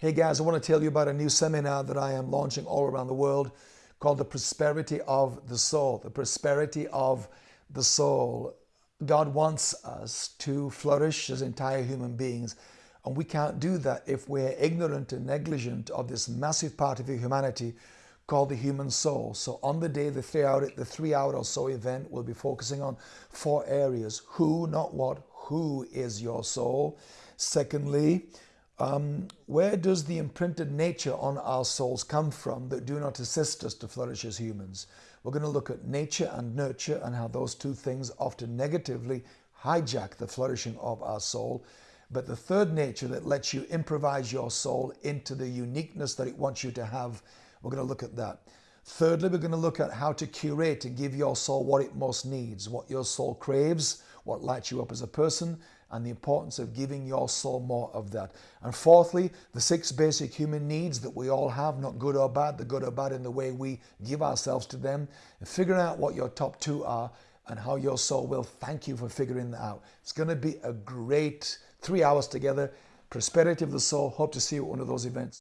Hey guys, I want to tell you about a new seminar that I am launching all around the world called The Prosperity of the Soul. The Prosperity of the Soul. God wants us to flourish as entire human beings, and we can't do that if we're ignorant and negligent of this massive part of humanity called the human soul. So on the day, the three hour, the three hour or so event will be focusing on four areas. Who, not what, who is your soul? Secondly, um, where does the imprinted nature on our souls come from that do not assist us to flourish as humans? We're going to look at nature and nurture and how those two things often negatively hijack the flourishing of our soul. But the third nature that lets you improvise your soul into the uniqueness that it wants you to have, we're going to look at that. Thirdly, we're going to look at how to curate and give your soul what it most needs, what your soul craves, what lights you up as a person, and the importance of giving your soul more of that. And fourthly, the six basic human needs that we all have, not good or bad, the good or bad in the way we give ourselves to them, and figuring out what your top two are and how your soul will thank you for figuring that out. It's going to be a great three hours together. Prosperity of the soul. Hope to see you at one of those events.